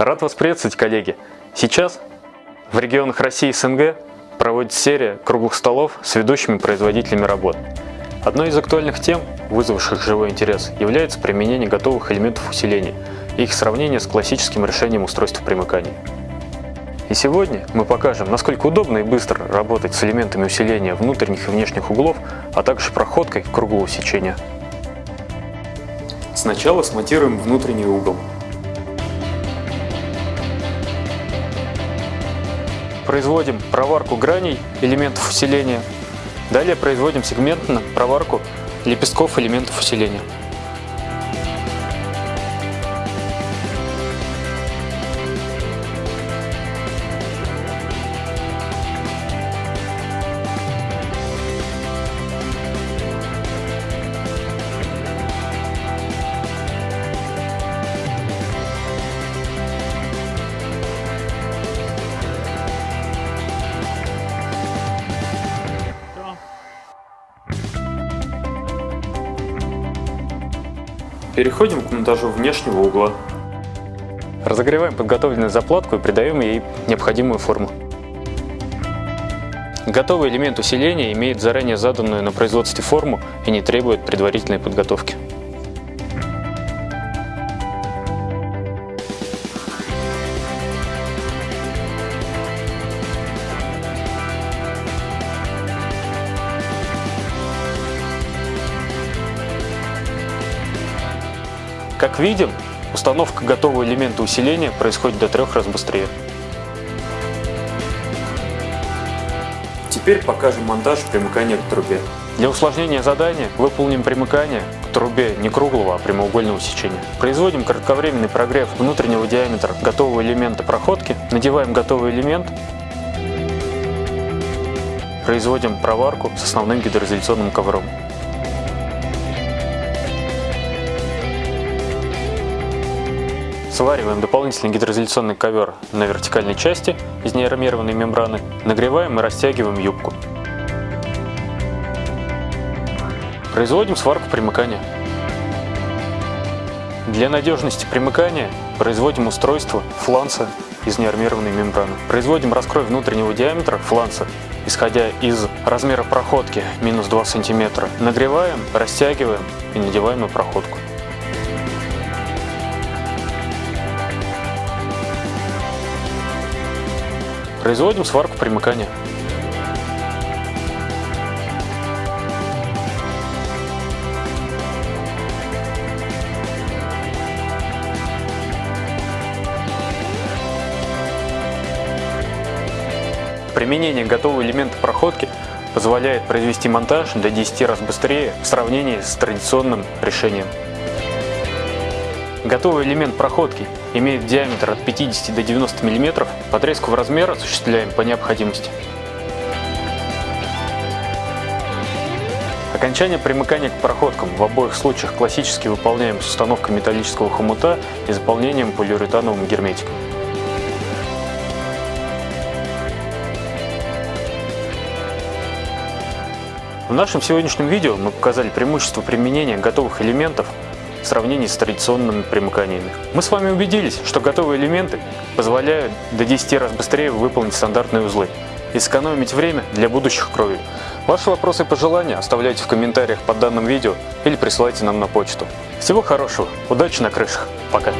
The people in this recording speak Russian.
Рад вас приветствовать, коллеги! Сейчас в регионах России и СНГ проводится серия круглых столов с ведущими производителями работ. Одной из актуальных тем, вызвавших живой интерес, является применение готовых элементов усиления и их сравнение с классическим решением устройства примыкания. И сегодня мы покажем, насколько удобно и быстро работать с элементами усиления внутренних и внешних углов, а также проходкой круглого сечения. Сначала смонтируем внутренний угол. Производим проварку граней элементов усиления. Далее производим сегментно проварку лепестков элементов усиления. Переходим к монтажу внешнего угла. Разогреваем подготовленную заплатку и придаем ей необходимую форму. Готовый элемент усиления имеет заранее заданную на производстве форму и не требует предварительной подготовки. Как видим, установка готового элемента усиления происходит до трех раз быстрее. Теперь покажем монтаж примыкания к трубе. Для усложнения задания выполним примыкание к трубе не круглого, а прямоугольного сечения. Производим кратковременный прогрев внутреннего диаметра готового элемента проходки, надеваем готовый элемент, производим проварку с основным гидроизоляционным ковром. Свариваем дополнительный гидроизоляционный ковер на вертикальной части из неармированной мембраны, нагреваем и растягиваем юбку. Производим сварку примыкания. Для надежности примыкания производим устройство фланца из неармированной мембраны. Производим раскрой внутреннего диаметра фланца, исходя из размера проходки минус 2 см. Нагреваем, растягиваем и надеваем на проходку. Производим сварку примыкания. Применение готового элемента проходки позволяет произвести монтаж до 10 раз быстрее в сравнении с традиционным решением. Готовый элемент проходки имеет диаметр от 50 до 90 мм, подрезку в размер осуществляем по необходимости. Окончание примыкания к проходкам в обоих случаях классически выполняем с установкой металлического хомута и заполнением полиуретановым герметиком. В нашем сегодняшнем видео мы показали преимущество применения готовых элементов в сравнении с традиционными примыканиями. Мы с вами убедились, что готовые элементы позволяют до 10 раз быстрее выполнить стандартные узлы и сэкономить время для будущих крови. Ваши вопросы и пожелания оставляйте в комментариях под данным видео или присылайте нам на почту. Всего хорошего, удачи на крышах, пока!